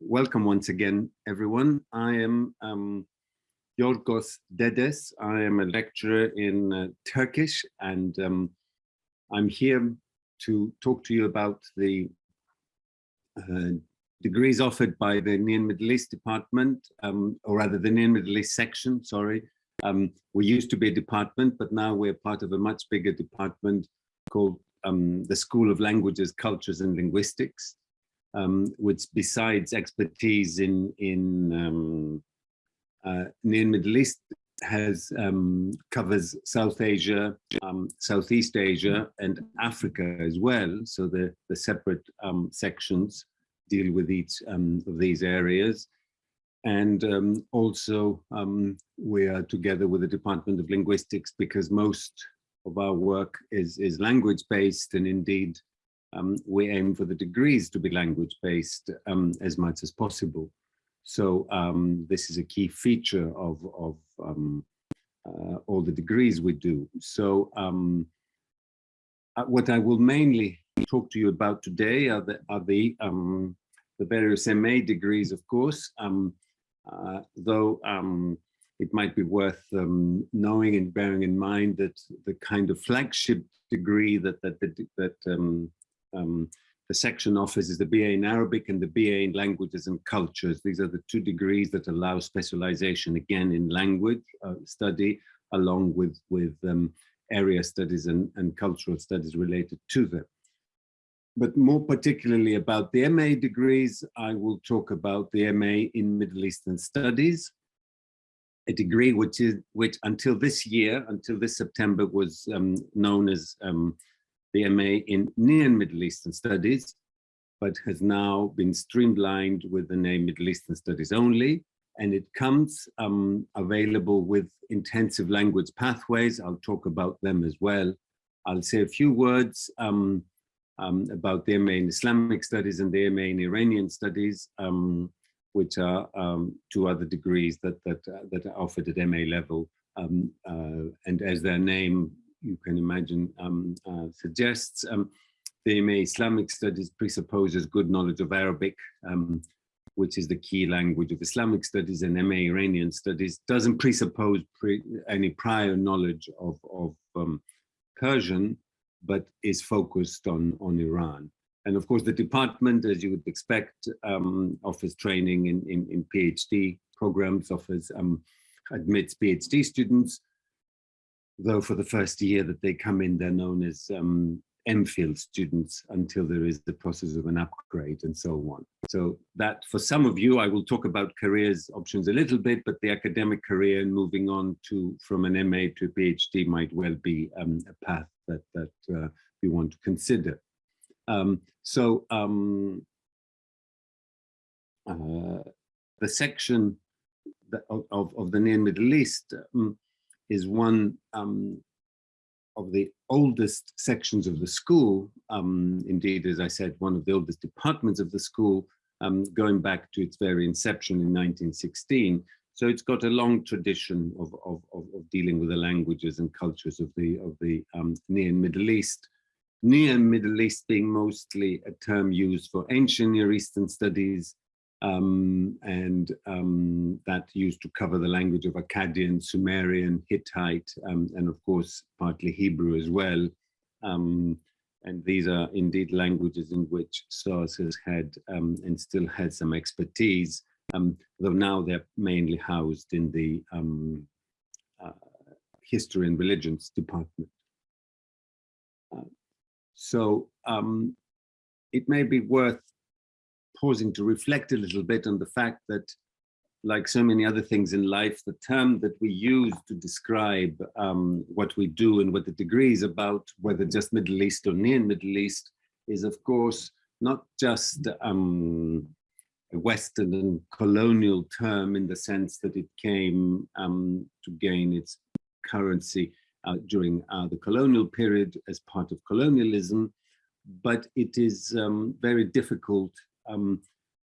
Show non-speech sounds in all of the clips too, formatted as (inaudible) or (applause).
welcome once again, everyone. I am um, Yorgos Dedes. I am a lecturer in uh, Turkish and um, I'm here to talk to you about the uh, degrees offered by the Near Middle East Department, um, or rather the Near Middle East section, sorry. Um, we used to be a department, but now we're part of a much bigger department called um, the School of Languages, Cultures and Linguistics um, which besides expertise in, in um, uh, near Middle East has um, covers South Asia, um, Southeast Asia and Africa as well. So the, the separate um, sections deal with each um, of these areas. And also we are together with the Department of Linguistics because most of our work is, is language based and indeed um, we aim for the degrees to be language based um, as much as possible. So um, this is a key feature of, of um, uh, all the degrees we do. So um, uh, what I will mainly talk to you about today are the, are the, um, the various MA degrees, of course, uh, though it might be worth um, knowing and bearing in mind that the kind of flagship degree that that that, that um, um, the section offers is the BA in Arabic and the BA in Languages and Cultures. These are the two degrees that allow specialization again in language uh, study along with, with um, area studies and, and cultural studies related to them. But more particularly about the MA degrees, I will talk about the MA in Middle Eastern Studies, a degree which is which until this year, until this September, was um, known as um, the MA in Near Middle Eastern Studies, but has now been streamlined with the name Middle Eastern Studies only. And it comes um, available with intensive language pathways. I'll talk about them as well. I'll say a few words um, um, about the MA in Islamic Studies and the MA in Iranian Studies, um, which are um, two other degrees that, that, uh, that are offered at MA level. Um, uh, and as their name you can imagine um, uh, suggests. Um, the MA Islamic Studies presupposes good knowledge of Arabic, um, which is the key language of Islamic studies, and MA Iranian Studies doesn't presuppose pre any prior knowledge of, of um, Persian, but is focused on, on Iran. And of course, the department, as you would expect, um, offers training in, in, in PhD programs, offers um, admits PhD students, though for the first year that they come in, they're known as um, MPhil students until there is the process of an upgrade and so on. So that for some of you, I will talk about careers options a little bit, but the academic career and moving on to from an MA to a PhD might well be um, a path that, that uh, we want to consider. Um, so um, uh, the section of, of, of, the Near Middle East um, is one um, of the oldest sections of the school. Um, indeed, as I said, one of the oldest departments of the school, um, going back to its very inception in 1916. So it's got a long tradition of, of, of, of dealing with the languages and cultures of the, of the um, Near and Middle East. Near Middle East being mostly a term used for ancient Near Eastern studies, um, and um, that used to cover the language of Akkadian, Sumerian, Hittite, um, and of course, partly Hebrew as well. Um, and these are indeed languages in which SOAS has had um, and still has some expertise, um, though now they're mainly housed in the uh, History and Religions department. Uh, so it may be worth pausing to reflect a little bit on the fact that like so many other things in life, the term that we use to describe um, what we do and what the degree is about, whether just Middle East or near Middle East, is of course not just um, a Western and colonial term in the sense that it came um, to gain its currency uh, during uh, the colonial period as part of colonialism, but it is um, very difficult um,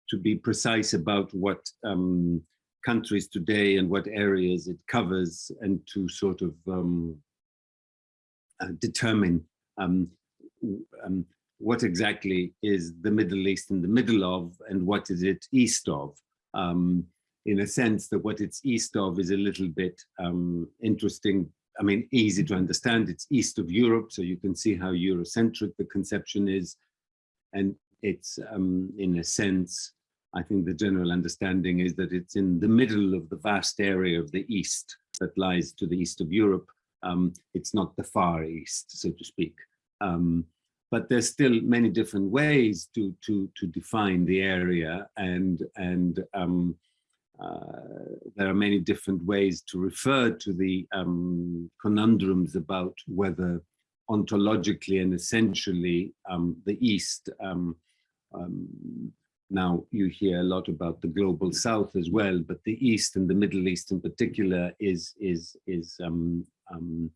to be precise about what um, countries today and what areas it covers and to sort of um, uh, determine um, um, what exactly is the Middle East in the middle of and what is it east of? Um, in a sense that what it's east of is a little bit interesting. I mean, easy to understand. It's east of Europe, so you can see how Eurocentric the conception is. And it's, um, in a sense, I think the general understanding is that it's in the middle of the vast area of the east that lies to the east of Europe. Um, it's not the far east, so to speak. Um, but there's still many different ways to to to define the area and and um, uh, there are many different ways to refer to the um, conundrums about whether ontologically and essentially um, the East um, um, now you hear a lot about the global south as well but the east and the middle east in particular is is is um, um,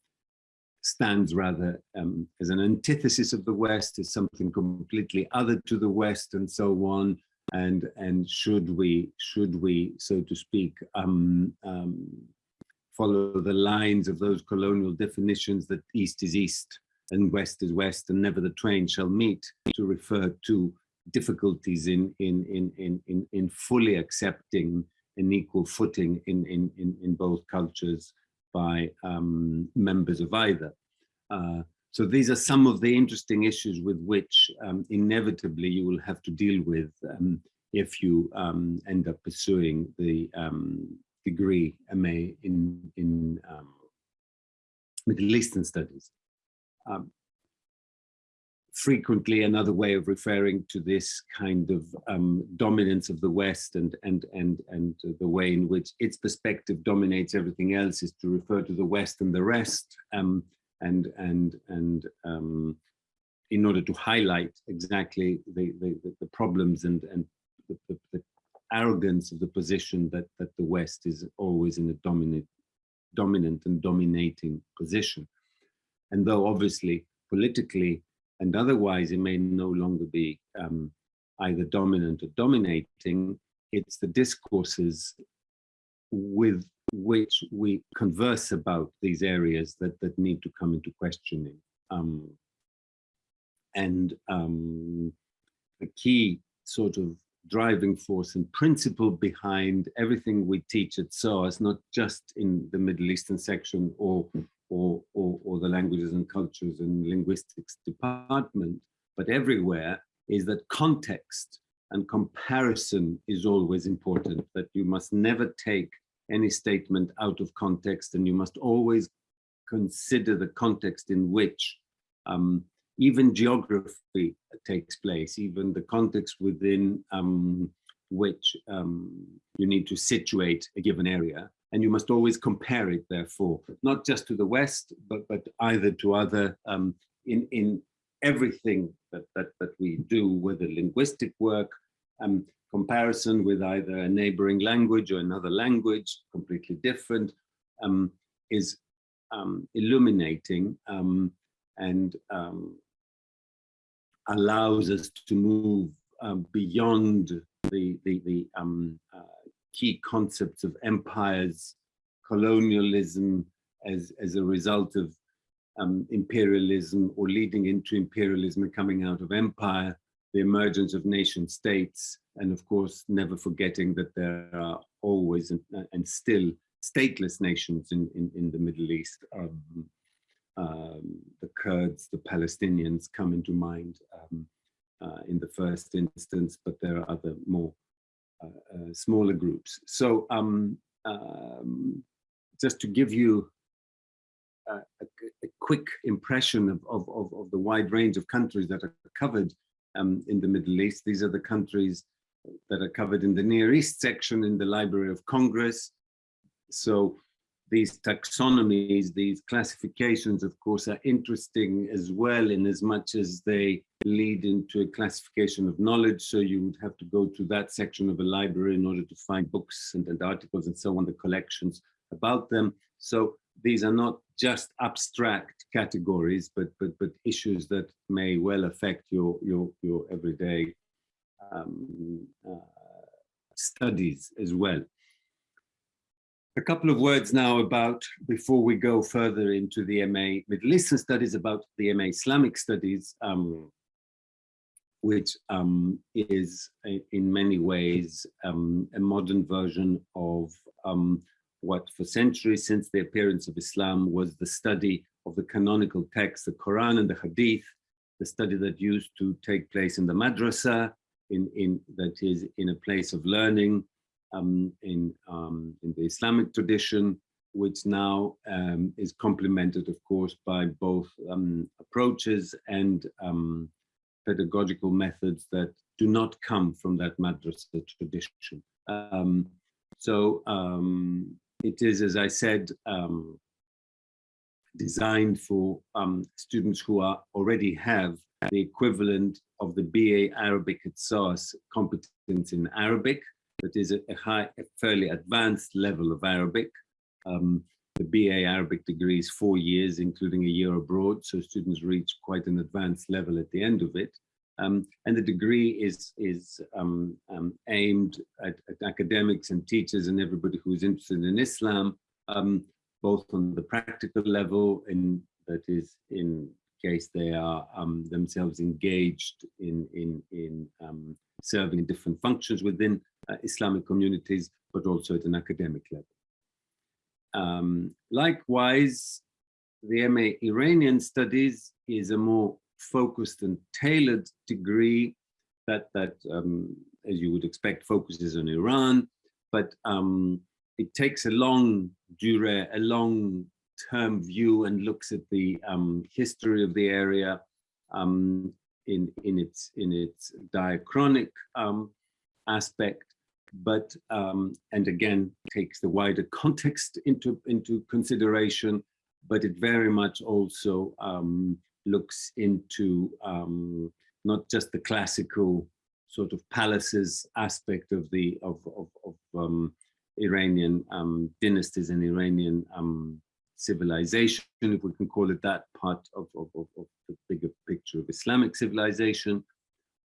stands rather um, as an antithesis of the West, as something completely other to the West and so on. And, and should we, should we, so to speak, um, um, follow the lines of those colonial definitions that East is East and West is West and never the twain shall meet to refer to difficulties in, in, in, in, in, in fully accepting an equal footing in, in, in, in both cultures by um, members of either. Uh, so these are some of the interesting issues with which um, inevitably you will have to deal with um, if you um, end up pursuing the um, degree MA in, in um, Middle Eastern studies. Frequently another way of referring to this kind of um, dominance of the West and, and, and, and the way in which its perspective dominates everything else is to refer to the West and the rest. Um, and, and, and um, in order to highlight exactly the, the, the problems and, and the, the, the, arrogance of the position that, that the West is always in a dominant, dominant and dominating position. And though obviously politically and otherwise it may no longer be um, either dominant or dominating, it's the discourses with which we converse about these areas that, that need to come into questioning. Um, and um, the key sort of driving force and principle behind everything we teach at SOAS, not just in the Middle Eastern section or or, or, or the languages and cultures and linguistics department, but everywhere, is that context and comparison is always important, that you must never take any statement out of context and you must always consider the context in which um, even geography takes place, even the context within um, which um, you need to situate a given area and you must always compare it therefore not just to the west but but either to other um, in in everything that, that that we do with a linguistic work um, comparison with either a neighboring language or another language completely different um, is um, illuminating um, and um, allows us to move beyond the the, the uh, key concepts of empires, colonialism as, as a result of um, imperialism or leading into imperialism and coming out of empire, the emergence of nation states, and of course, never forgetting that there are always and, and still stateless nations in, in, in the Middle East. Um, um, the Kurds, the Palestinians come into mind um, uh, in the first instance, but there are other more smaller groups. So um, um, just to give you a, a, a quick impression of, of, of, of, the wide range of countries that are covered um, in the Middle East. These are the countries that are covered in the Near East section in the Library of Congress. So these taxonomies, these classifications, of course, are interesting as well in as much as they lead into a classification of knowledge. So you would have to go to that section of a library in order to find books and, and articles and so on, the collections about them. So these are not just abstract categories, but but but issues that may well affect your your your everyday um, uh, studies as well. A couple of words now about, before we go further into the MA Middle Eastern Studies, about the MA Islamic Studies. Um, which um, is in many ways um, a modern version of um, what for centuries since the appearance of Islam was the study of the canonical texts, the Quran and the Hadith, the study that used to take place in the madrasa, in, in that is in a place of learning um, in, um, in the Islamic tradition, which now um, is complemented, of course, by both approaches and pedagogical methods that do not come from that madrasa tradition. Um, so it is, as I said, designed for students who are already have the equivalent of the BA Arabic at SOAS competence in Arabic, that is a, a high, a fairly advanced level of Arabic. Um, the BA Arabic degree is four years, including a year abroad, so students reach quite an advanced level at the end of it. Um, and the degree is, is um, um aimed at, at, academics and teachers and everybody who's interested in Islam, um, both on the practical level, in, that is in case they are um, themselves engaged in, in, in serving different functions within uh, Islamic communities, but also at an academic level. Um, likewise, the MA Iranian Studies is a more focused and tailored degree that, that um, as you would expect, focuses on Iran, but um, it takes a longue durée, a long term view and looks at the um, history of the area um, in, in, its, in its diachronic um, aspect but um, and again takes the wider context into into consideration but it very much also um, looks into um, not just the classical sort of palaces aspect of the of of, of um, Iranian um, dynasties and Iranian um, civilization, if we can call it that, part of, of, of, of the bigger picture of Islamic civilization,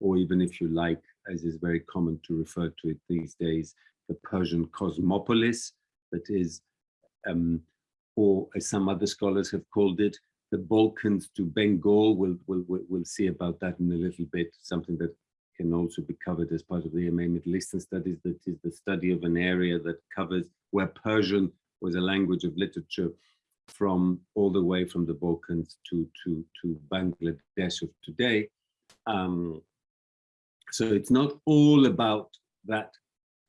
or even if you like, as is very common to refer to it these days, the Persian cosmopolis, that is, um, or as some other scholars have called it, the Balkans to Bengal. We'll, we'll, we'll see about that in a little bit, something that can also be covered as part of the MA Middle Eastern Studies, that is the study of an area that covers where Persian was a language of literature from all the way from the Balkans to, to, to Bangladesh of today. Um, so it's not all about that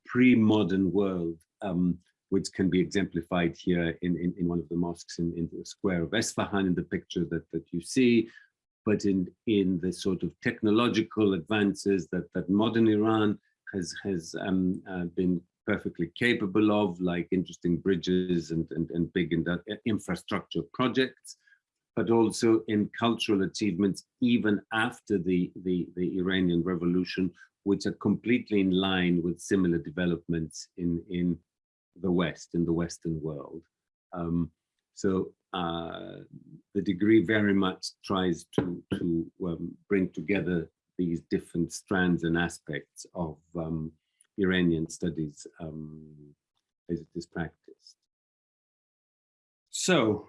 pre-modern world, um, which can be exemplified here in, in, in, one of the mosques in, in the square of Esfahan in the picture that, that you see, but in, in the sort of technological advances that, that modern Iran has, has um, uh, been perfectly capable of, like interesting bridges and, and, and big infrastructure projects but also in cultural achievements even after the, the, the Iranian Revolution, which are completely in line with similar developments in, in the West, in the Western world. Um, so uh, the degree very much tries to, to um, bring together these different strands and aspects of um, Iranian studies um, as it is practiced. So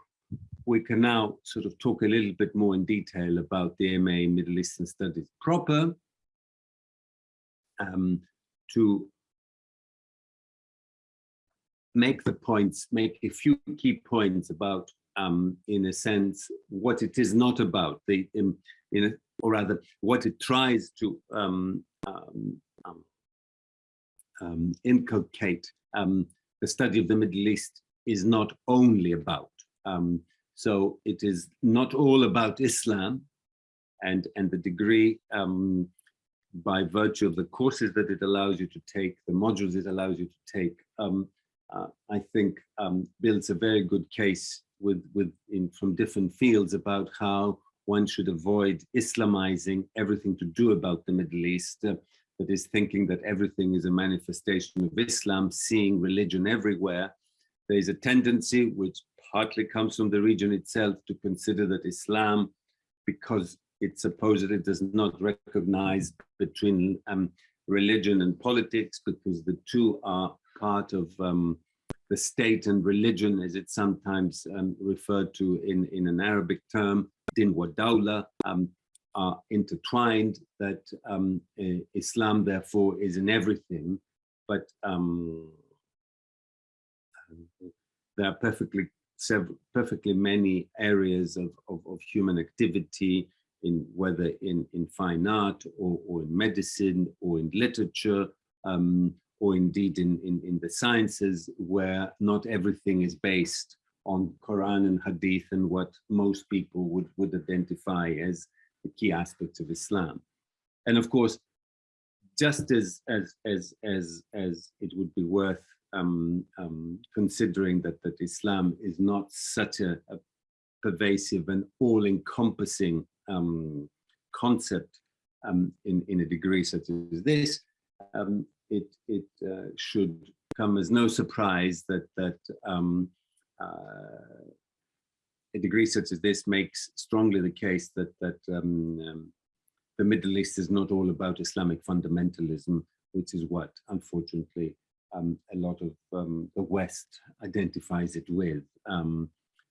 we can now sort of talk a little bit more in detail about the MA Middle Eastern Studies proper um, to make the points, make a few key points about, um, in a sense, what it is not about, the, in, a, or rather, what it tries to um, um, um inculcate. the study of the Middle East is not only about. Um, so it is not all about Islam and, and the degree um, by virtue of the courses that it allows you to take, the modules it allows you to take, um, uh, I think um, builds a very good case with, with in, from different fields about how one should avoid Islamizing everything to do about the Middle East, uh, that is thinking that everything is a manifestation of Islam, seeing religion everywhere. There is a tendency, which partly comes from the region itself to consider that Islam, because it supposedly does not recognize between um, religion and politics, because the two are part of um, the state and religion, as it's sometimes um, referred to in, in an Arabic term, din wa dawla, um, are intertwined, that um, Islam therefore is in everything, but um, there are perfectly several, perfectly many areas of, of, of, human activity in whether in, in fine art or, or in medicine or in literature um, or indeed in, in, in the sciences where not everything is based on Quran and Hadith and what most people would, would identify as the key aspects of Islam. And of course, just as, as, as, as, as it would be worth um, um, considering that, that Islam is not such a, a pervasive and all-encompassing um, concept um, in, in a degree such as this, um, it, it uh, should come as no surprise that, that um, uh, a degree such as this makes strongly the case that, that the Middle East is not all about Islamic fundamentalism, which is what, unfortunately, um, a lot of um, the West identifies it with. Um,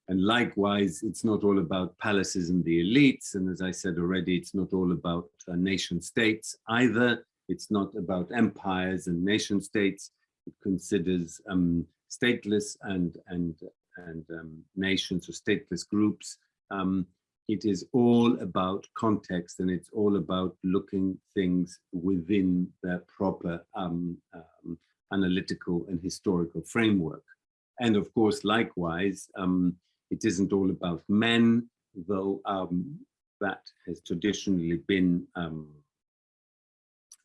and likewise, it's not all about palaces and the elites. And as I said already, it's not all about uh, nation states either. It's not about empires and nation states. It considers um, stateless and, and, and um, nations or stateless groups. Um, it is all about context and it's all about looking things within their proper analytical and historical framework. And of course, likewise, um, it isn't all about men, though um, that has traditionally been um,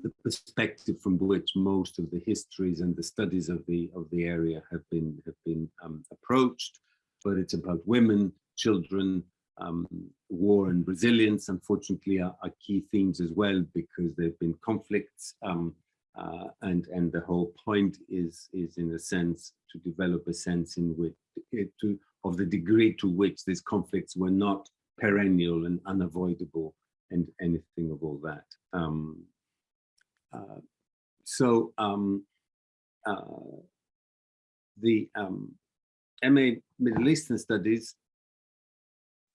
the perspective from which most of the histories and the studies of the of the area have been have been um, approached. But it's about women, children, um, war and resilience, unfortunately, are, are, key themes as well because there have been conflicts um, uh, and and the whole point is is in a sense to develop a sense in which it, to of the degree to which these conflicts were not perennial and unavoidable and anything of all that. Um, uh, so um, uh, the um, MA Middle Eastern Studies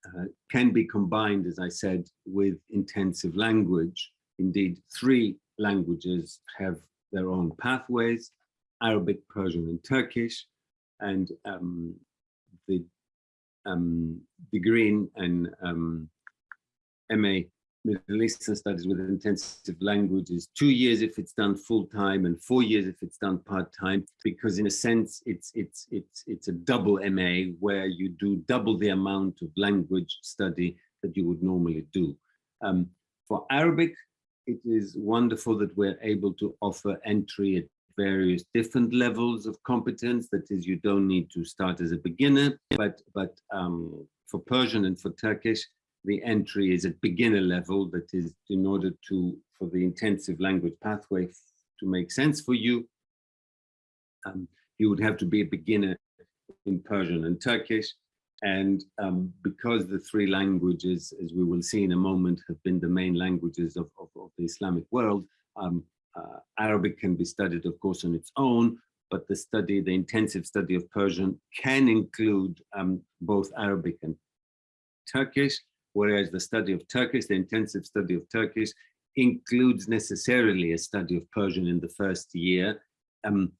uh, can be combined, as I said, with intensive language. Indeed, three languages have their own pathways, Arabic, Persian, and Turkish, and um, the um, degree in and um, MA Middle Eastern Studies with intensive language is two years if it's done full time and four years if it's done part time, because in a sense it's it's it's it's a double MA where you do double the amount of language study that you would normally do. Um, for Arabic, it is wonderful that we're able to offer entry at various different levels of competence. That is, you don't need to start as a beginner, but, but um, for Persian and for Turkish, the entry is at beginner level. That is, in order to, for the intensive language pathway to make sense for you, um, you would have to be a beginner in Persian and Turkish. And um, because the three languages, as we will see in a moment, have been the main languages of, of, of the Islamic world, um, uh, Arabic can be studied, of course, on its own, but the study, the intensive study of Persian can include um, both Arabic and Turkish, whereas the study of Turkish, the intensive study of Turkish, includes necessarily a study of Persian in the first year um,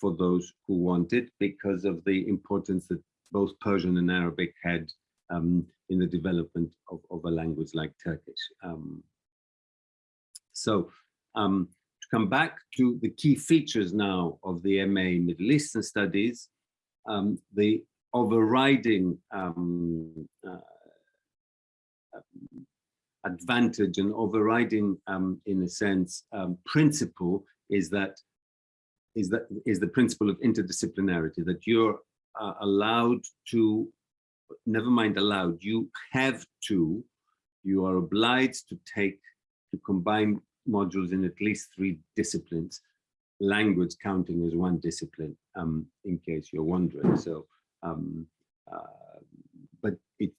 for those who want it because of the importance that both Persian and Arabic had um, in the development of, of, a language like Turkish. Um, so um, to come back to the key features now of the MA Middle Eastern Studies, um, the overriding um, uh, advantage and overriding, um, in a sense, principle is that is that is the principle of interdisciplinarity that you're uh, allowed to, never mind allowed, you have to, you are obliged to take, to combine modules in at least three disciplines, language counting as one discipline, um, in case you're wondering. So, um, uh, but it,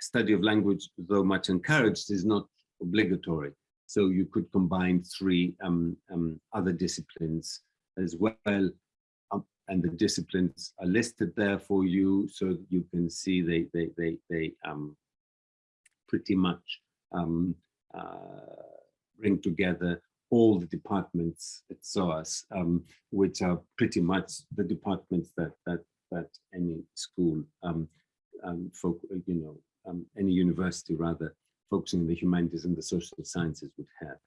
study of language, though much encouraged, is not obligatory. So you could combine three um, um other disciplines as well and the disciplines are listed there for you so you can see they they they, they um, pretty much um, uh, bring together all the departments at SOAS, um, which are pretty much the departments that that that any school, um, um, folk, you know, um, any university rather, focusing on the humanities and the social sciences would have.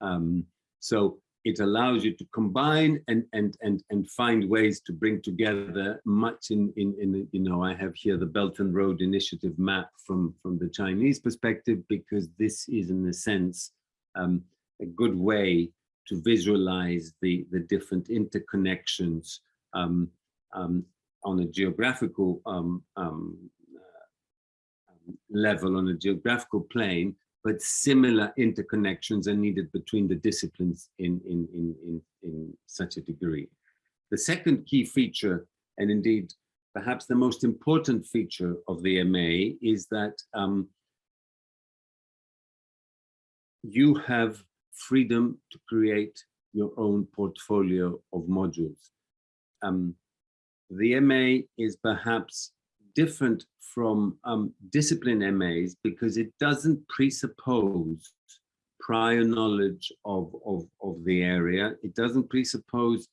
Um, so it allows you to combine and and and and find ways to bring together much in in in you know I have here the Belt and Road Initiative map from from the Chinese perspective because this is in a sense um, a good way to visualize the the different interconnections um, um, on a geographical um, um, uh, level on a geographical plane but similar interconnections are needed between the disciplines in, in, in, in, in such a degree. The second key feature, and indeed perhaps the most important feature of the MA is that um, you have freedom to create your own portfolio of modules. Um, the MA is perhaps different from um, discipline MAs because it doesn't presuppose prior knowledge of, of, of the area. It doesn't presuppose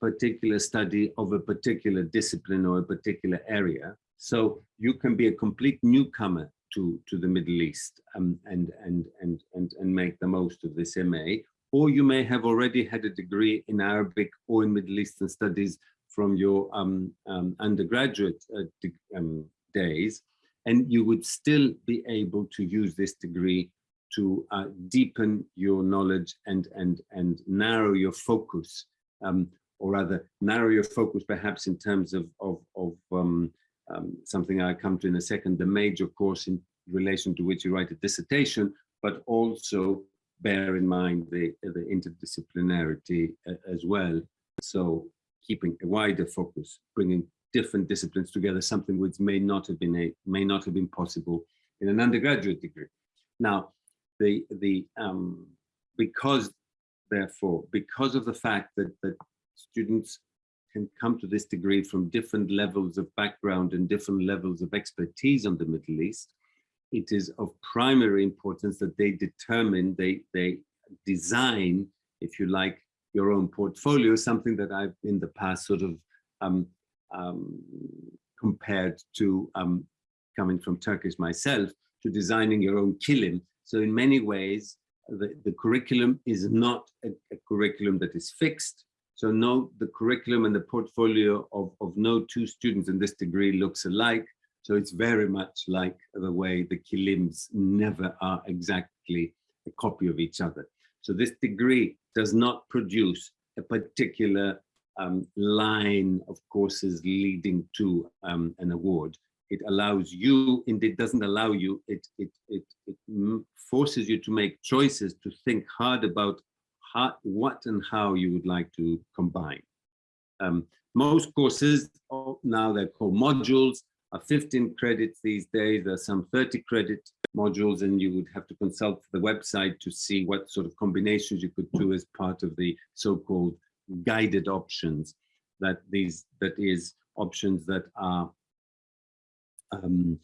particular study of a particular discipline or a particular area. So you can be a complete newcomer to, to the Middle East um, and, and, and, and, and make the most of this MA. Or you may have already had a degree in Arabic or in Middle Eastern studies from your um, um, undergraduate uh, um, days, and you would still be able to use this degree to uh, deepen your knowledge and, and, and narrow your focus, um, or rather narrow your focus perhaps in terms of, of, of um, something I come to in a second, the major course in relation to which you write a dissertation, but also bear in mind the, the interdisciplinarity uh, as well. So keeping a wider focus, bringing different disciplines together, something which may not have been a, may not have been possible in an undergraduate degree. Now, the the um, because therefore because of the fact that that students can come to this degree from different levels of background and different levels of expertise on the Middle East, it is of primary importance that they determine, they, they design, if you like, your own portfolio, something that I've in the past sort of um, um, compared to um, coming from Turkish myself to designing your own kilim. So in many ways, the, the curriculum is not a, a, curriculum that is fixed. So no, the curriculum and the portfolio of, of no two students in this degree looks alike. So it's very much like the way the kilims never are exactly a copy of each other. So this degree does not produce a particular um, line of courses leading to um, an award. It allows you, and it doesn't allow you, it, it, it, it forces you to make choices to think hard about how, what and how you would like to combine. Um, most courses, oh, now they're called modules, are 15 credits these days. There are some 30 credit modules and you would have to consult the website to see what sort of combinations you could do as part of the so-called guided options that these that is options that are um,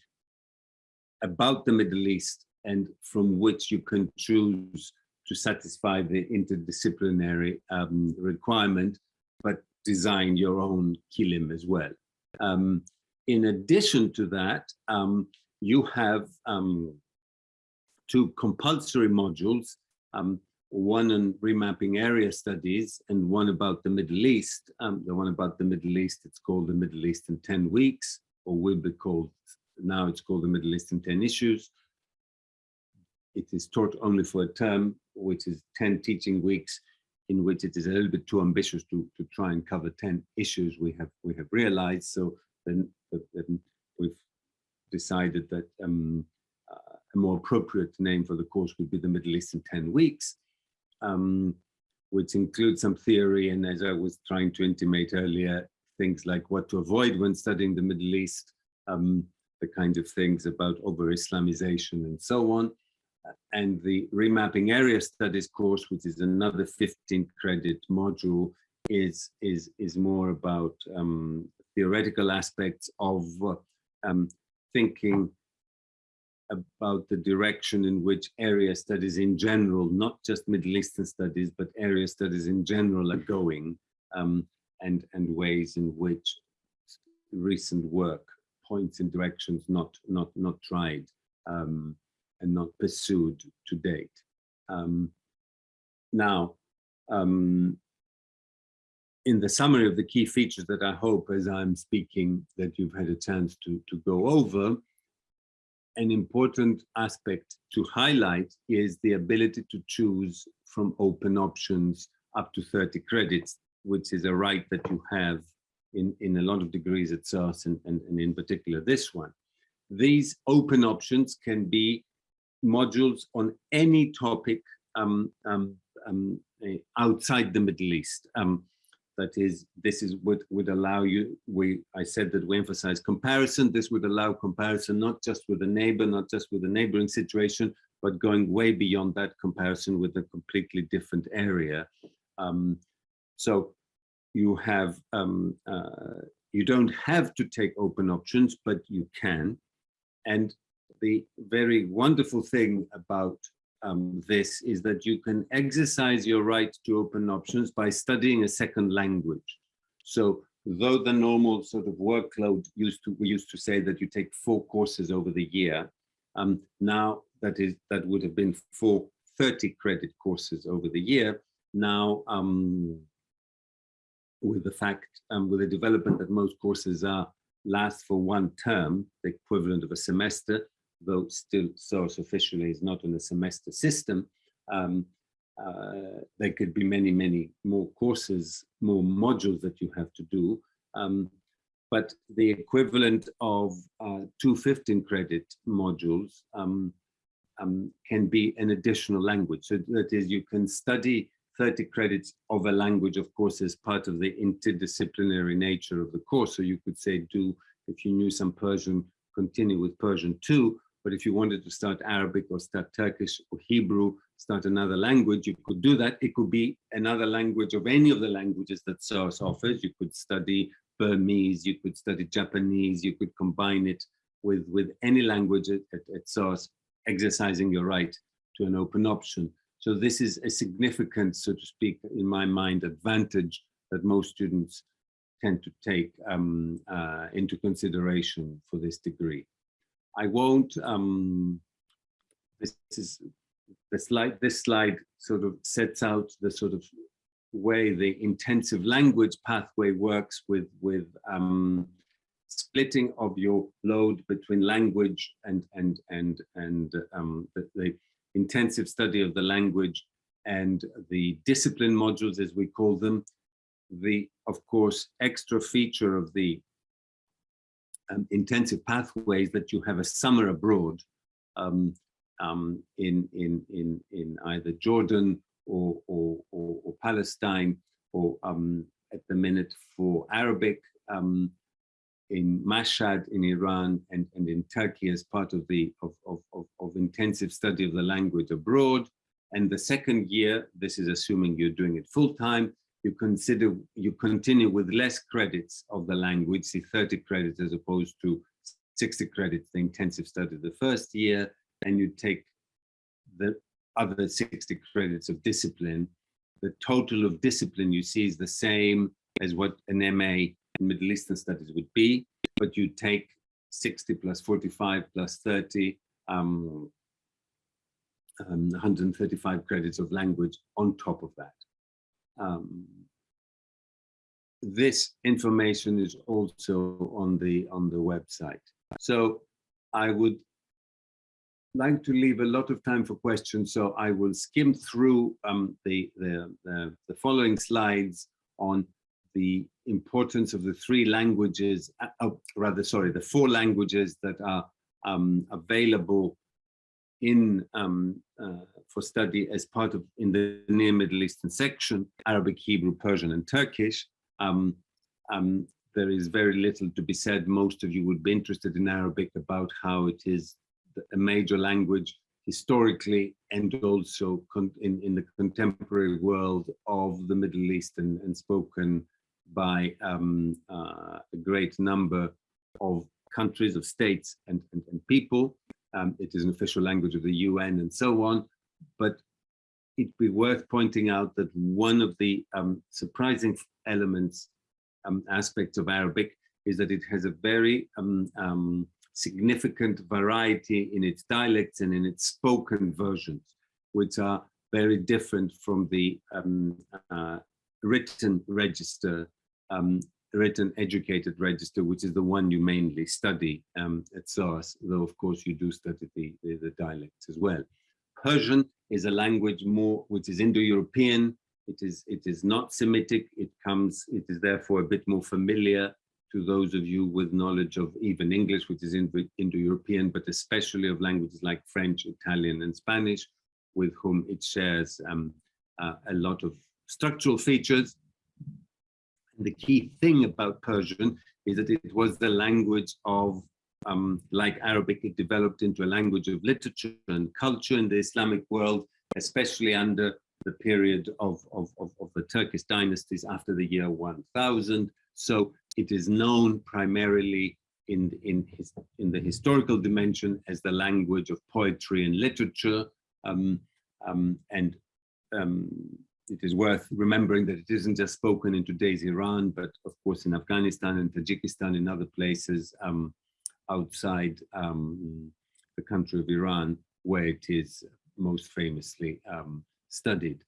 about the Middle East and from which you can choose to satisfy the interdisciplinary um, requirement, but design your own kilim as well. Um, in addition to that, um, you have um, two compulsory modules, um, one on remapping area studies and one about the Middle East. Um, the one about the Middle East, it's called the Middle East in 10 weeks, or will be called, now it's called the Middle East in 10 issues. It is taught only for a term, which is 10 teaching weeks, in which it is a little bit too ambitious to, to try and cover 10 issues we have we have realized. So then, then we've decided that um, uh, a more appropriate name for the course would be the Middle East in 10 weeks, um, which includes some theory and as I was trying to intimate earlier, things like what to avoid when studying the Middle East, um, the kind of things about over-Islamization and so on. And the remapping area studies course, which is another 15 credit module, is, is, is more about um, theoretical aspects of um, thinking about the direction in which area studies in general, not just Middle Eastern studies, but area studies in general are going um, and, and ways in which recent work points in directions not, not, not tried um, and not pursued to date. Um, now, um, in the summary of the key features that I hope as I'm speaking that you've had a chance to, to go over, an important aspect to highlight is the ability to choose from open options up to 30 credits, which is a right that you have in, in a lot of degrees at SOAS and, and, and in particular this one. These open options can be modules on any topic um, um, um, outside the Middle East. Um, that is, this is what would allow you, we, I said that we emphasize comparison. This would allow comparison, not just with a neighbor, not just with a neighboring situation, but going way beyond that comparison with a completely different area. Um, so you have, um, uh, you don't have to take open options, but you can. And the very wonderful thing about um, this is that you can exercise your right to open options by studying a second language. So though the normal sort of workload used to, we used to say that you take four courses over the year, um, now that is, that would have been four 30 credit courses over the year. Now, um, with the fact, um, with the development that most courses are last for one term, the equivalent of a semester, though still SOAS officially is not in a semester system, um, uh, there could be many, many more courses, more modules that you have to do. Um, but the equivalent of uh, two 15 credit modules um, um, can be an additional language. So that is, you can study 30 credits of a language, of course, as part of the interdisciplinary nature of the course. So you could say, do, if you knew some Persian, continue with Persian too, but if you wanted to start Arabic or start Turkish or Hebrew, start another language, you could do that. It could be another language of any of the languages that SOAS offers. You could study Burmese, you could study Japanese, you could combine it with, with any language at, at, at exercising your right to an open option. So this is a significant, so to speak, in my mind, advantage that most students tend to take um, uh, into consideration for this degree. I won't, um, this is the slide, this slide sort of sets out the sort of way the intensive language pathway works with, with um, splitting of your load between language and, and, and, and um, the, the intensive study of the language and the discipline modules, as we call them. The, of course, extra feature of the um, intensive pathways that you have a summer abroad um, um, in, in, in, in either Jordan or, or, or, or Palestine or um, at the minute for Arabic um, in Mashhad in Iran and, and in Turkey as part of the of, of, of, of intensive study of the language abroad. And the second year, this is assuming you're doing it full time, you consider, you continue with less credits of the language, see 30 credits as opposed to 60 credits, the intensive study the first year, and you take the other 60 credits of discipline. The total of discipline you see is the same as what an MA in Middle Eastern studies would be, but you take 60 plus 45 plus 30, um, um, 135 credits of language on top of that. Um, this information is also on the on the website. So I would like to leave a lot of time for questions, so I will skim through um, the, the, the, the, following slides on the importance of the three languages, uh, oh, rather, sorry, the four languages that are um, available in um, uh, for study as part of in the near Middle Eastern section, Arabic, Hebrew, Persian, and Turkish. Um, um, there is very little to be said. Most of you would be interested in Arabic about how it is a major language historically and also in, in the contemporary world of the Middle East and, and spoken by um, uh, a great number of countries, of states and, and, and people. Um, it is an official language of the UN and so on. But it'd be worth pointing out that one of the um, surprising elements, um, aspects of Arabic is that it has a very um, um, significant variety in its dialects and in its spoken versions, which are very different from the um, uh, written register, written educated register, which is the one you mainly study um, at SOAS, though of course you do study the, the, the dialects as well. Persian is a language more which is Indo-European. It is it is not Semitic. It comes. It is therefore a bit more familiar to those of you with knowledge of even English, which is Indo-European, but especially of languages like French, Italian, and Spanish, with whom it shares um, uh, a lot of structural features. The key thing about Persian is that it was the language of um, like Arabic, it developed into a language of literature and culture in the Islamic world, especially under the period of, of, of, of the Turkish dynasties after the year 1000. So it is known primarily in, in, his, in the historical dimension as the language of poetry and literature. Um, um, and um, it is worth remembering that it isn't just spoken in today's Iran, but of course in Afghanistan and Tajikistan and other places, um, outside um, the country of Iran, where it is most famously um, studied.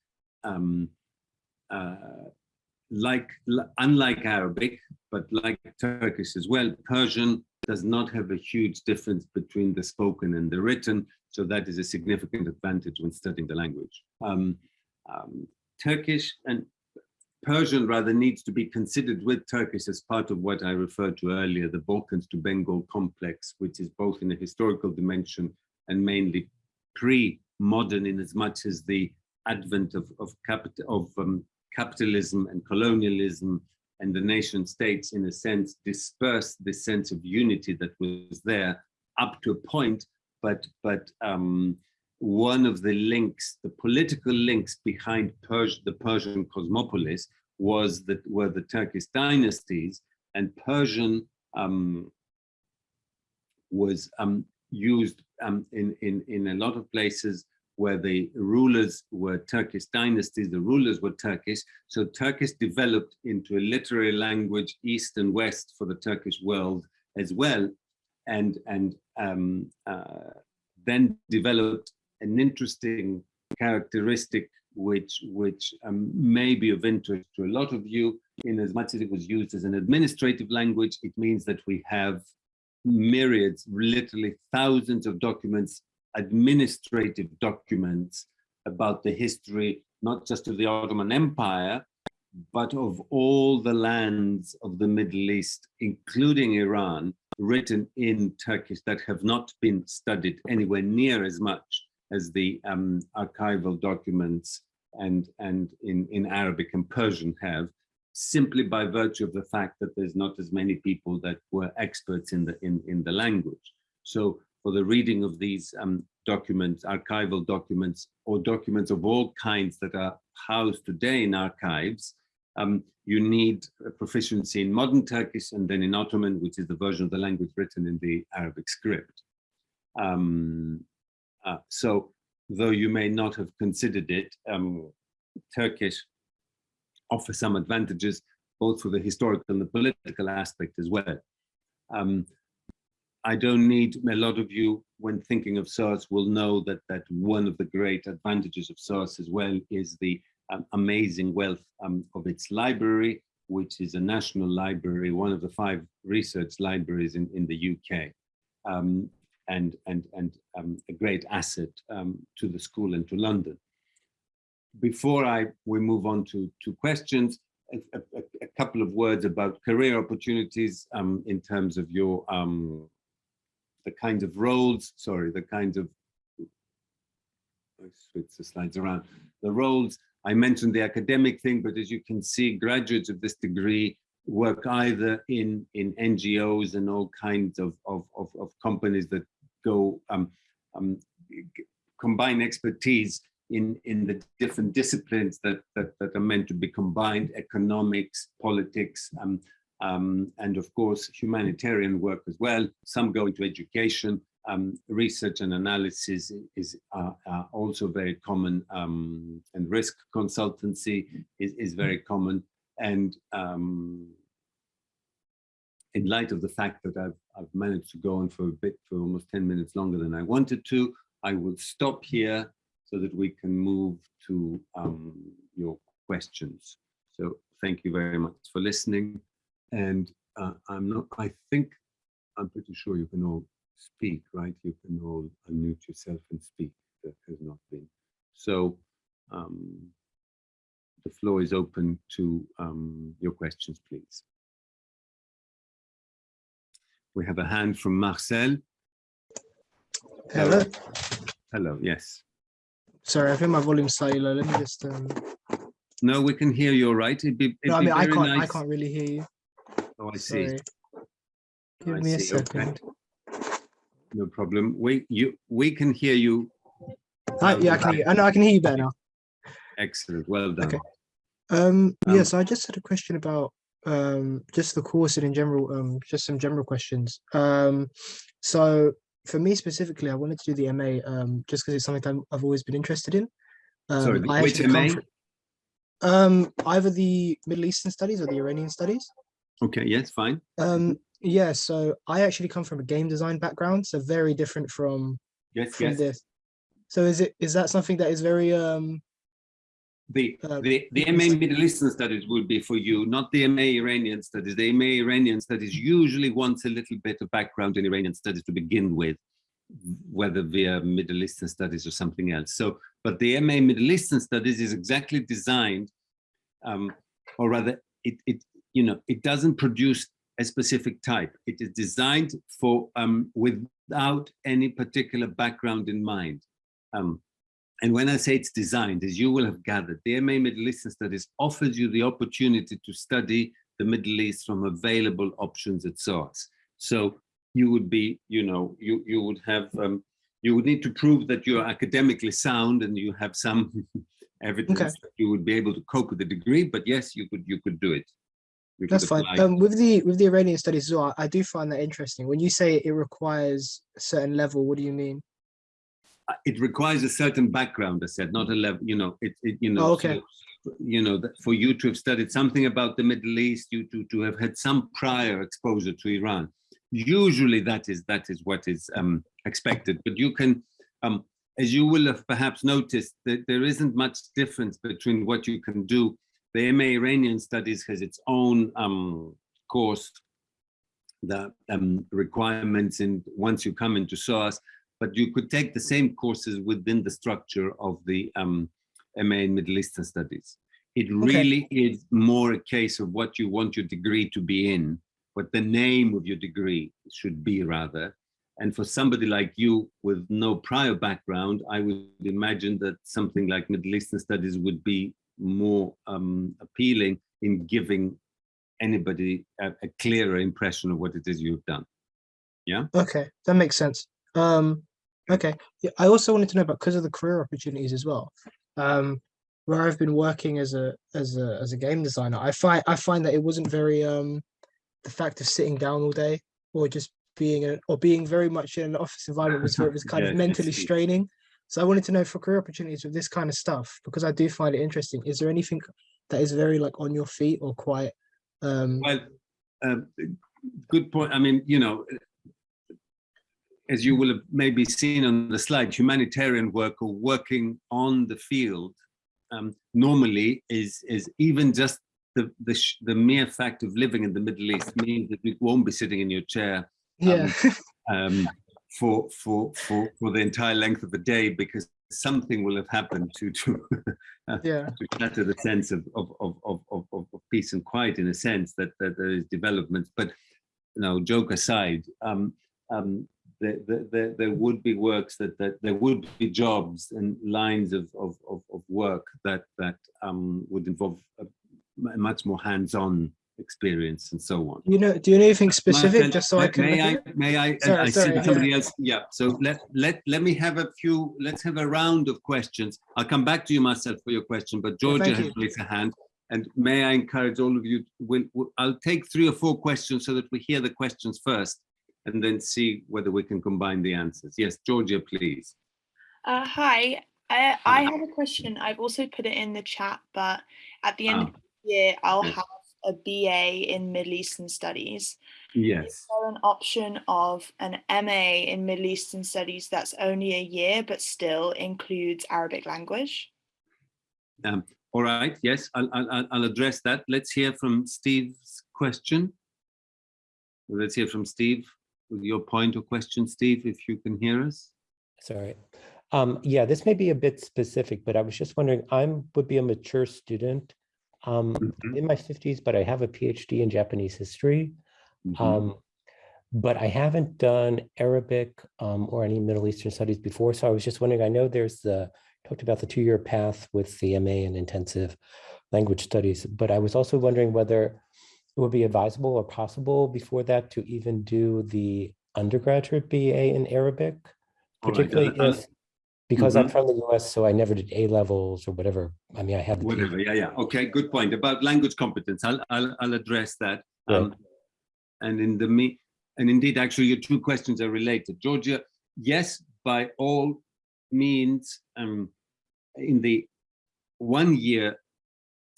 Um, uh, like, unlike Arabic, but like Turkish as well, Persian does not have a huge difference between the spoken and the written, so that is a significant advantage when studying the language. Um, um, Turkish and Persian rather needs to be considered with Turkish as part of what I referred to earlier, the Balkans to Bengal complex, which is both in a historical dimension and mainly pre-modern in as much as the advent of, of, capital, of um, capitalism and colonialism and the nation states in a sense dispersed the sense of unity that was there up to a point, but, but um, one of the links, the political links behind Pers the Persian cosmopolis was that were the Turkish dynasties and Persian um, was um, used um, in, in, in a lot of places where the rulers were Turkish dynasties, the rulers were Turkish. So Turkish developed into a literary language, East and West for the Turkish world as well. And, and um, uh, then developed an interesting characteristic which which um, may be of interest to a lot of you. In as much as it was used as an administrative language it means that we have myriads literally thousands of documents administrative documents about the history not just of the Ottoman Empire but of all the lands of the Middle East including Iran written in Turkish that have not been studied anywhere near as much as the um, archival documents and, and in, in Arabic and Persian have, simply by virtue of the fact that there's not as many people that were experts in the, in, in the language. So for the reading of these um, documents, archival documents, or documents of all kinds that are housed today in archives, um, you need proficiency in modern Turkish and then in Ottoman, which is the version of the language written in the Arabic script. Um, uh, so though you may not have considered it, um, Turkish offers some advantages, both for the historical and the political aspect as well. Um, I don't need, a lot of you, when thinking of SOAS, will know that, that one of the great advantages of SOAS as well is the um, amazing wealth um, of its library, which is a national library, one of the five research libraries in, in the UK. Um, and, and, and um, a great asset um, to the school and to London. Before I we move on to, to questions, a, a, a couple of words about career opportunities um, in terms of your um, the kinds of roles, sorry, the kinds of, I switch the slides around, the roles, I mentioned the academic thing, but as you can see, graduates of this degree work either in, in NGOs and all kinds of, of, of, of companies that go um, um, combine expertise in, in the different disciplines that, that, that are meant to be combined, economics, politics, um, um, and of course, humanitarian work as well. Some go into education, um, research and analysis is uh, uh, also very common, um, and risk consultancy is, is very common. And um, in light of the fact that I've, I've managed to go on for a bit, for almost 10 minutes longer than I wanted to, I will stop here so that we can move to um, your questions. So thank you very much for listening. And uh, I'm not, I think, I'm pretty sure you can all speak, right? You can all unmute yourself and speak. That has not been. So um, the floor is open to um, your questions, please. We have a hand from Marcel. Hello. Hello, yes. Sorry, I think my volume's low. Let me just. Um... No, we can hear you all right. It'd be, it'd No, I be mean I can't. I can't really hear you. Oh, I see. Sorry. Give I me a see, okay. second. No problem. We you we can hear you. Ah, yeah, I can hear. You. I know I can hear you better now. Excellent. Well done. Okay. Um, yeah, Um, so I just had a question about um just the course and in general, um, just some general questions. Um, so for me specifically, I wanted to do the MA um just because it's something I've always been interested in. Um, Sorry, I which MA? Um, either the Middle Eastern studies or the Iranian studies. Okay. Yes. Fine. Um, yeah, so I actually come from a game design background, so very different from Yes. from Yes. this. So is it is that something that is very um The uh, the the MA Middle Eastern studies would be for you, not the MA Iranian studies. The MA Iranian studies usually wants a little bit of background in Iranian studies to begin with, whether via Middle Eastern studies or something else. So, but the MA Middle Eastern studies is exactly designed, um, or rather, it it you know it doesn't produce a specific type. It is designed for um, without any particular background in mind. Um, and when I say it's designed, as you will have gathered, the MA Middle Eastern Studies offers you the opportunity to study the Middle East from available options at SOAS. So you would be, you know, you, you would have, um, you would need to prove that you're academically sound and you have some (laughs) evidence Okay. that you would be able to cope with the degree, but yes, you could, you could do it. You that's fine. Um with the with the Iranian studies as well, I do find that interesting. When you say it requires a certain level, what do you mean? It requires a certain background, I said, not a level, you know, it, it you know, Oh, okay. so, you know, that for you to have studied something about the Middle East, you to, to have had some prior exposure to Iran. Usually that is, that is what is um, expected, but you can, um, as you will have perhaps noticed, that there isn't much difference between what you can do. The MA Iranian Studies has its own um, course, the um, requirements, and once you come into SOAS, but you could take the same courses within the structure of the um, MA in Middle Eastern Studies. It really is more a case of what you want your degree to be in, what the name of your degree should be rather. And for somebody like you with no prior background, I would imagine that something like Middle Eastern Studies would be more um, appealing in giving anybody a, a clearer impression of what it is you've done. Yeah. Okay, that makes sense. Um okay. Yeah, I also wanted to know about because of the career opportunities as well. Um where I've been working as a as a as a game designer, I find I find that it wasn't very um the fact of sitting down all day or just being a, or being very much in an office environment was very, was (laughs) kind Yeah, of mentally straining. So I wanted to know for career opportunities with this kind of stuff because I do find it interesting. Is there anything that is very like on your feet or quite um Well, uh, good point. I mean, you know, as you will have maybe seen on the slide, humanitarian work or working on the field um, normally is is even just the the sh- the mere fact of living in the Middle East means that you won't be sitting in your chair yeah (laughs) um, for for for for the entire length of the day because something will have happened to to (laughs) yeah to shatter the sense of of, of, of, of, of of peace and quiet in a sense that, that there is development. But you know, joke aside, um, um, there, there, there, would be works that, that there would be jobs and lines of, of, of, of work that that um, would involve a, much more hands-on experience and so on. you know do you know anything specific just so I can May I, may I, Sorry, I see sorry, that somebody else, yeah, so let, let, let me have a few, let's have a round of questions. I'll come back to you, Marcel, for your question, but Georgia has raised a hand. And may I encourage all of you, we'll, we'll- I'll take three or four questions so that we hear the questions first. And then see whether we can combine the answers. Yes, Georgia, please. Uh, hi, I, I have a question. I've also put it in the chat, but at the end of Ah, the year, I'll have a BA in Middle Eastern Studies. Yes. Is there an option of an MA in Middle Eastern Studies that's only a year, but still includes Arabic language? Um, all right. Yes, I'll, I'll, I'll- address that. Let's hear from Steve's question. Let's hear from Steve your point or question, Steve, if you can hear us. Sorry. Um, yeah, this may be a bit specific, but I was just wondering, I'm, would be a mature student. Um, Mhm, in my fifties, but I have a PhD in Japanese history. mhm. Um, but I haven't done Arabic um, or any Middle Eastern studies before. So I was just wondering, I know there's the, talked about the two-year path with the MA and intensive language studies, but I was also wondering whether it would be advisable or possible before that to even do the undergraduate BA in Arabic, particularly I'll- if, because I'm from the US, so I never did A levels or whatever. I mean, I have Whatever. Yeah, yeah. Okay, good point about language competence. I'll, I'll, I'll address that. Right. Um, and in the me, and indeed, actually, your two questions are related. Georgia, yes, by all means, um, in the one year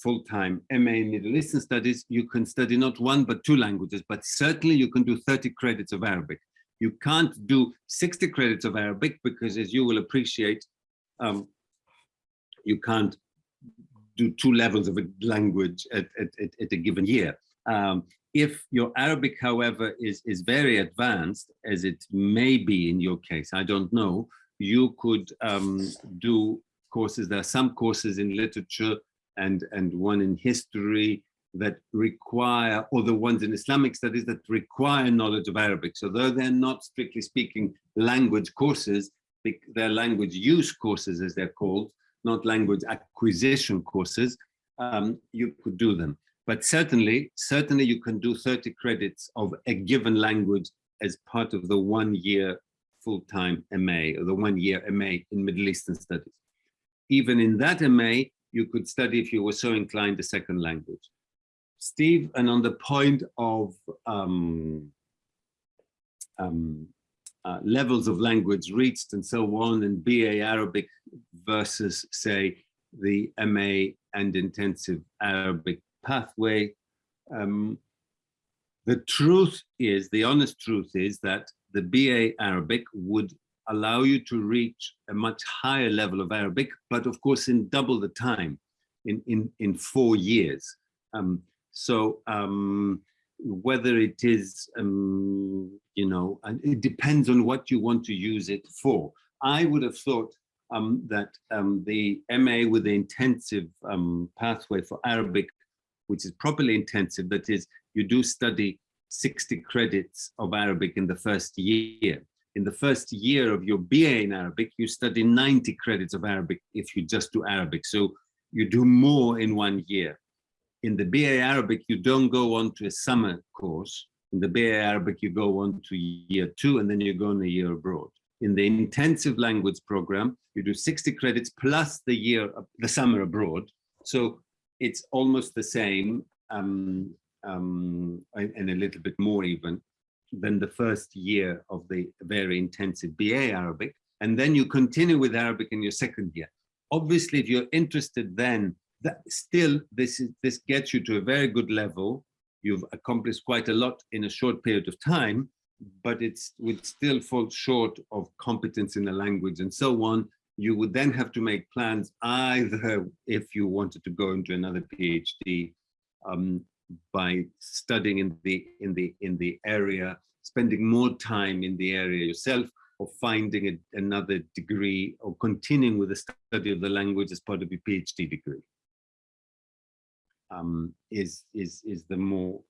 full-time MA in Middle Eastern Studies, you can study not one but two languages, but certainly you can do 30 credits of Arabic. You can't do 60 credits of Arabic because, as you will appreciate, um, you can't do two levels of a language at, at, at, at a given year. Um, if your Arabic, however, is, is very advanced, as it may be in your case, I don't know, you could um, do courses. There are some courses in literature and, and one in history that require, or the ones in Islamic studies that require knowledge of Arabic. So though they're not strictly speaking language courses, they're language use courses as they're called, not language acquisition courses, um, you could do them. But certainly, certainly you can do 30 credits of a given language as part of the one year full-time MA or the one year MA in Middle Eastern studies. Even in that MA, you could study if you were so inclined a second language. Steve, and on the point of um, um, uh, levels of language reached and so on, and BA Arabic versus, say, the MA and intensive Arabic pathway. Um, the truth is, the honest truth is that the BA Arabic would allow you to reach a much higher level of Arabic, but of course in double the time, in, in, in four years. Um, so um, whether it is, um, you know, it depends on what you want to use it for. I would have thought um, that um, the MA with the intensive um, pathway for Arabic, which is properly intensive, that is, you do study 60 credits of Arabic in the first year. In the first year of your BA in Arabic, you study 90 credits of Arabic if you just do Arabic. So you do more in one year. In the BA Arabic, you don't go on to a summer course. In the BA Arabic, you go on to year two and then you go on a year abroad. In the intensive language program, you do 60 credits plus the year, the summer abroad. So it's almost the same um, um, and a little bit more even than the first year of the very intensive BA Arabic. And then you continue with Arabic in your second year. Obviously, if you're interested then, that still this is this gets you to a very good level. You've accomplished quite a lot in a short period of time, but it's would still fall short of competence in the language and so on. You would then have to make plans either if you wanted to go into another PhD um, by studying in the in the in the area, spending more time in the area yourself, or finding a, another degree, or continuing with the study of the language as part of your PhD degree. Um, is is is the more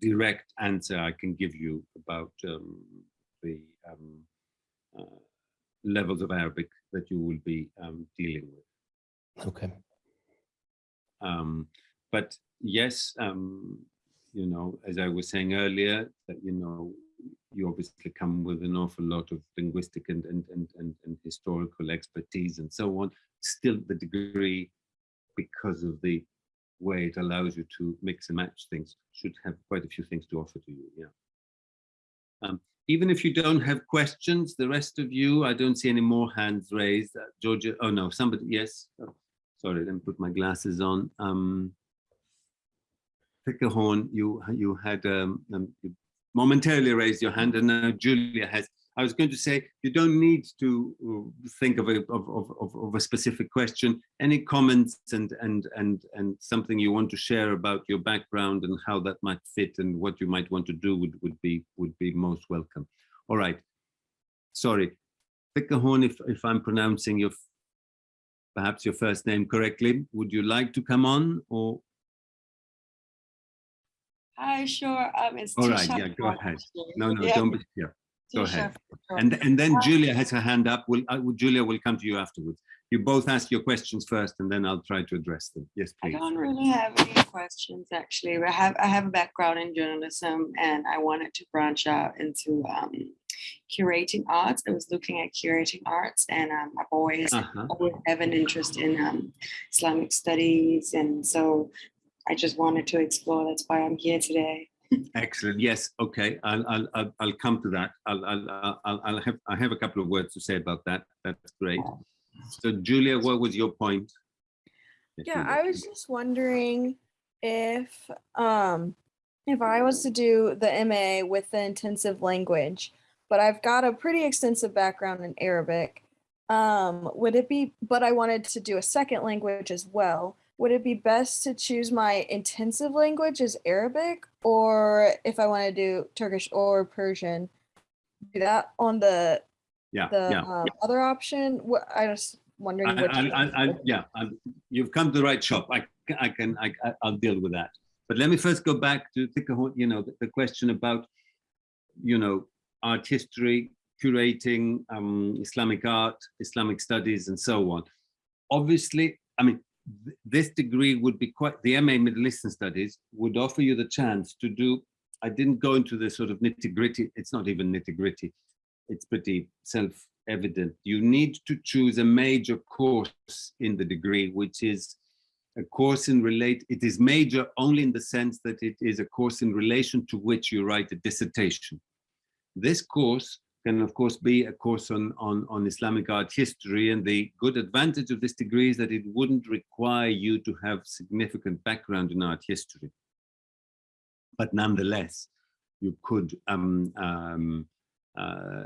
direct answer I can give you about um, the um, uh, levels of Arabic that you will be um, dealing with. Okay. Um, but yes, um, you know, as I was saying earlier, that you know, you obviously come with an awful lot of linguistic and and and and, and historical expertise and so on. Still, the degree, because of the way it allows you to mix and match things, should have quite a few things to offer to you. Yeah. Um, even if you don't have questions, the rest of you, I don't see any more hands raised. Uh, Georgia, oh no, somebody, yes. Oh, sorry, let me put my glasses on. Um, Horn, you you had um, um, you momentarily raised your hand, and now Julia has. I was going to say you don't need to uh, think of a of, of, of, a specific question. Any comments and and and and something you want to share about your background and how that might fit and what you might want to do would would be would be most welcome. All right. Sorry, Horn, if if I'm pronouncing your perhaps your first name correctly, would you like to come on or? Hi, sure. Um, it's All right, yeah, go ahead. No, no, Yeah, don't be, yeah, go ahead. And, and then Uh, Julia has her hand up. Will, uh, Julia will come to you afterwards. You both ask your questions first and then I'll try to address them. Yes, please. I don't really have any questions, actually. I have, I have a background in journalism and I wanted to branch out into um, curating arts. I was looking at curating arts and um, I've always, Uh-huh. always have an interest in um, Islamic studies. And so I just wanted to explore. That's why I'm here today. Excellent. Yes. Okay. I'll, I'll, I'll, I'll come to that. I'll, I'll, I'll, I'll have, I have a couple of words to say about that. That's great. So Julia, what was your point? Yeah, I was just wondering if um if I was to do the MA with the intensive language, but I've got a pretty extensive background in Arabic. Um, would it be, but I wanted to do a second language as well. Would it be best to choose my intensive language as Arabic, or if I want to do Turkish or Persian, do that on the Yeah, the yeah. um, other option? What I was wondering I, which. I, I, I, yeah, i you've come to the right shop. I, I can, I, I'll deal with that. But let me first go back to Thikahon, you know, the, the question about, you know, art history, curating, um, Islamic art, Islamic studies, and so on. Obviously, I mean, th- this degree would be quite, the MA Middle Eastern Studies would offer you the chance to do, I didn't go into the sort of nitty gritty, it's not even nitty gritty, it's pretty self-evident. You need to choose a major course in the degree, which is a course in relate, it is major only in the sense that it is a course in relation to which you write a dissertation. This course can of course be a course on, on, on Islamic art history and the good advantage of this degree is that it wouldn't require you to have significant background in art history. But nonetheless, you could um, um, uh,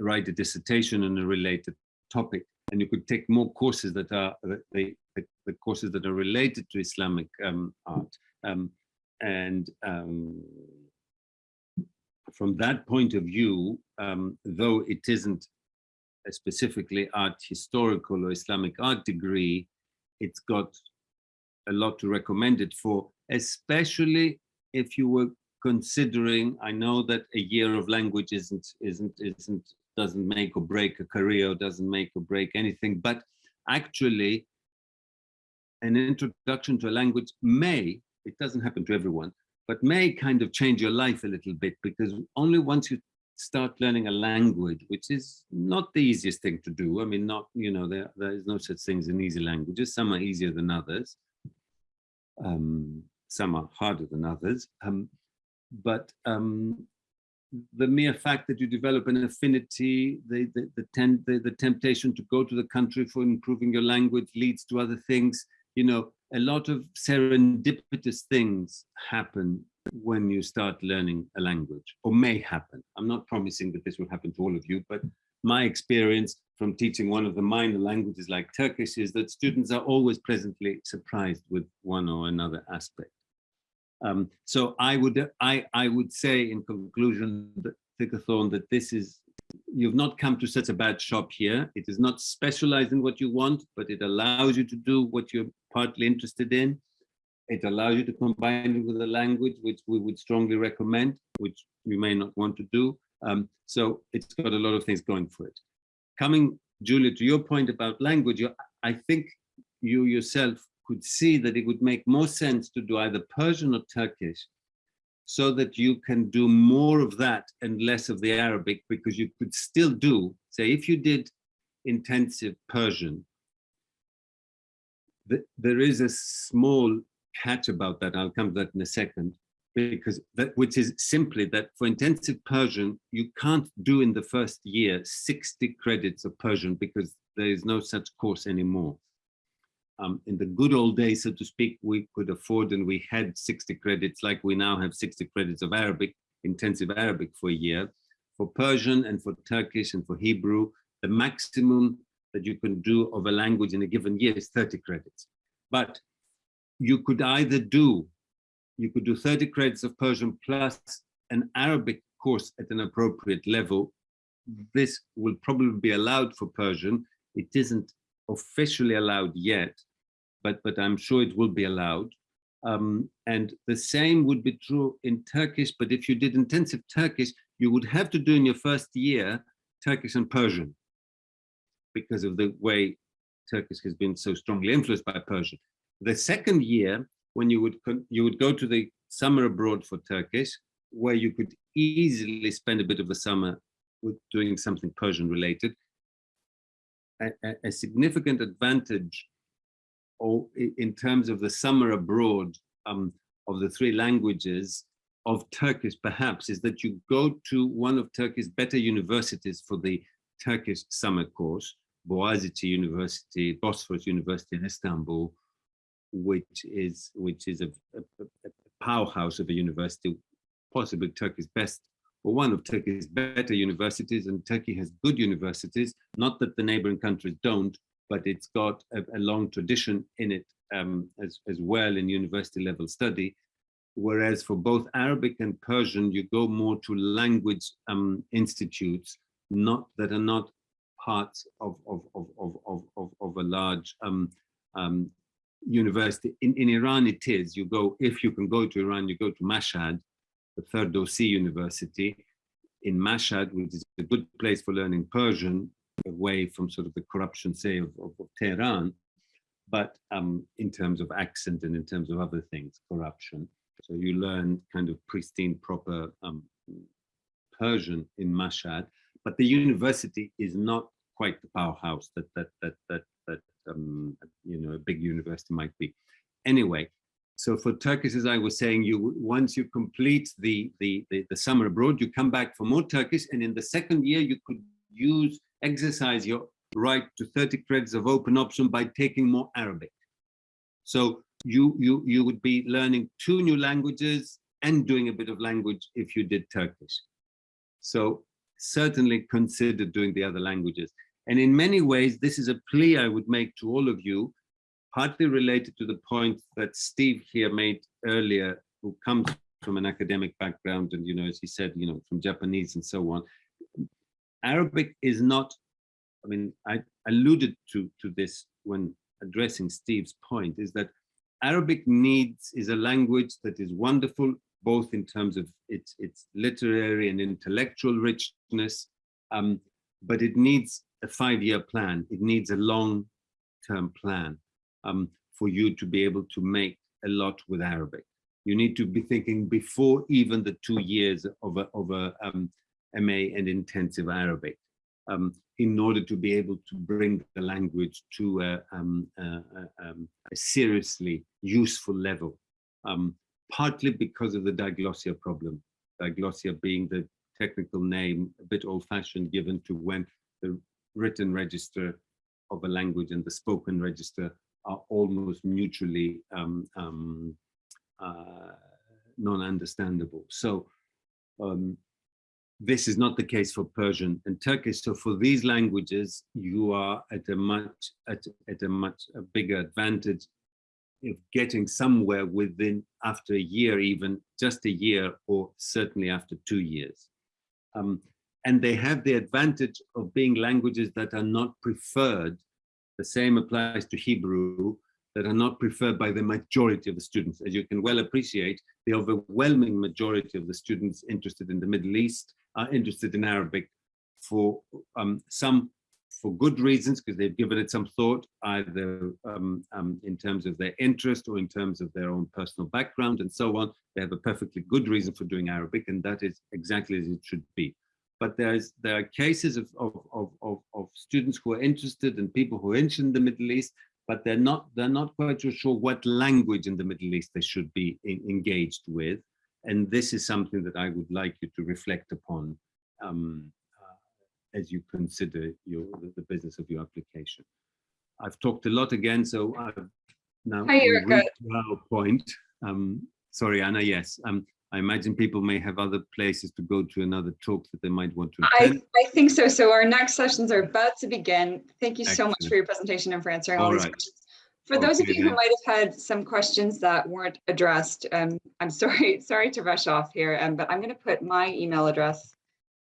write a dissertation on a related topic and you could take more courses that are the, the, the courses that are related to Islamic um, art. Um, and um, from that point of view, um, though it isn't a specifically art historical or Islamic art degree, it's got a lot to recommend it for, especially if you were considering, I know that a year of language isn't, isn't, isn't, doesn't make or break a career, doesn't make or break anything, but actually an introduction to a language may, it doesn't happen to everyone, but may kind of change your life a little bit because only once you start learning a language, which is not the easiest thing to do. I mean, not, you know, there, there is no such thing as an easy languages. Some are easier than others. Um, some are harder than others. Um, but um, the mere fact that you develop an affinity, the, the, the, the temptation to go to the country for improving your language leads to other things. You know, a lot of serendipitous things happen when you start learning a language or may happen. I'm not promising that this will happen to all of you, but my experience from teaching one of the minor languages like Turkish is that students are always pleasantly surprised with one or another aspect. Um, so I would I, I would say in conclusion, that Thickathorn, that this is you've not come to such a bad shop here. It is not specialized in what you want, but it allows you to do what you're partly interested in. It allows you to combine it with a language, which we would strongly recommend, which you may not want to do. Um, so it's got a lot of things going for it. Coming, Julia, to your point about language, you, I think you yourself could see that it would make more sense to do either Persian or Turkish so that you can do more of that and less of the Arabic because you could still do, say, if you did intensive Persian, th there is a small catch about that. I'll come to that in a second. because that which is simply that for intensive Persian, you can't do in the first year 60 credits of Persian because there is no such course anymore. Um, in the good old days, so to speak, we could afford and we had 60 credits like we now have 60 credits of Arabic, intensive Arabic for a year. For Persian and for Turkish and for Hebrew, the maximum that you can do of a language in a given year is 30 credits. But you could either do, you could do 30 credits of Persian plus an Arabic course at an appropriate level. This will probably be allowed for Persian. It isn't officially allowed yet, but, but I'm sure it will be allowed. Um, and the same would be true in Turkish, but if you did intensive Turkish, you would have to do in your first year Turkish and Persian because of the way Turkish has been so strongly influenced by Persian. The second year, when you would you would go to the summer abroad for Turkish, where you could easily spend a bit of the summer with doing something Persian related, a, a significant advantage in terms of the summer abroad um, of the three languages of Turkish perhaps is that you go to one of Turkey's better universities for the Turkish summer course, Boğaziçi University, Bosphorus University in Istanbul, which is which is a, a, a powerhouse of a university, possibly Turkey's best or one of Turkey's better universities, and Turkey has good universities, not that the neighboring countries don't, but it's got a, a long tradition in it um, as, as well in university level study. Whereas for both Arabic and Persian, you go more to language um, institutes, not that are not parts of, of, of, of, of, of, a large um, um, university. In, in Iran, it is. You go, if you can go to Iran, you go to Mashhad, the Ferdowsi University in Mashhad, which is a good place for learning Persian, away from sort of the corruption, say, of, of, of Tehran, but um, in terms of accent and in terms of other things, corruption. So you learn kind of pristine, proper um, Persian in Mashhad, but the university is not quite the powerhouse that that that that that um, you know a big university might be. Anyway, so for Turkish, as I was saying, you once you complete the, the the the summer abroad, you come back for more Turkish, and in the second year you could use exercise your right to 30 credits of open option by taking more Arabic. So you you you would be learning two new languages and doing a bit of language if you did Turkish. So certainly consider doing the other languages. And in many ways, this is a plea I would make to all of you, partly related to the point that Steve here made earlier, who comes from an academic background and, you know, as he said, you know, from Japanese and so on. Arabic is not, I mean, I alluded to, to this when addressing Steve's point, is that Arabic needs is a language that is wonderful, both in terms of its, its literary and intellectual richness, um, but it needs a five-year plan. It needs a long-term plan um, for you to be able to make a lot with Arabic. You need to be thinking before even the two years of a, of a um, MA and intensive Arabic um, in order to be able to bring the language to a, um, a, um, a seriously useful level, um, partly because of the diglossia problem. Diglossia being the technical name, a bit old-fashioned given to when the written register of a language and the spoken register are almost mutually um, um, uh, non-understandable. So this is not the case for Persian and Turkish. So for these languages, you are at a much at, at a much a bigger advantage of getting somewhere within after a year, even just a year, or certainly after two years. Um, and they have the advantage of being languages that are not preferred. The same applies to Hebrew, that are not preferred by the majority of the students. As you can well appreciate, the overwhelming majority of the students interested in the Middle East are interested in Arabic for um, some for good reasons, because they've given it some thought, either um, um, in terms of their interest or in terms of their own personal background and so on. They have a perfectly good reason for doing Arabic, and that is exactly as it should be but there's there are cases of, of, of, of, of students who are interested and people who are interested in the Middle East, but they're not they're not quite sure what language in the Middle East they should be in, engaged with. And this is something that I would like you to reflect upon um, uh, as you consider your, the, business of your application. I've talked a lot again, so I've now Hi, Erica. our point. Um, sorry, Anna, yes. Um, I imagine people may have other places to go to another talk that they might want to I, attend. I think so. So our next sessions are about to begin. Thank you so much for your presentation and for answering all All these right. questions. For those of you who might have had some questions that weren't addressed, um, I'm (laughs) sorry, sorry to rush off here, um, but I'm going to put my email address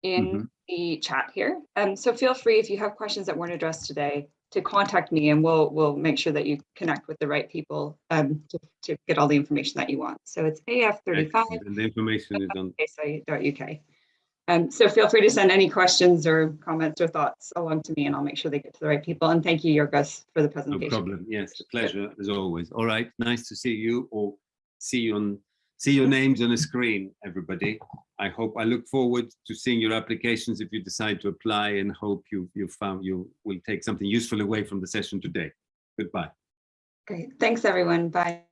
in Mhm. the chat here. Um, so feel free if you have questions that weren't addressed today to contact me and we'll we'll make sure that you connect with the right people um, to, to get all the information that you want. So it's AF35 And the information is on, uk. Um, so feel free to send any questions or comments or thoughts along to me and I'll make sure they get to the right people. And thank you, Yorgos, for the presentation. no problem. Yes, a pleasure as always. All right, nice to see you or see you on, see your names on a screen, everybody. I hope, I look forward to seeing your applications if you decide to apply and hope you, you found, you will take something useful away from the session today. Goodbye. Great. Thanks, everyone. Bye.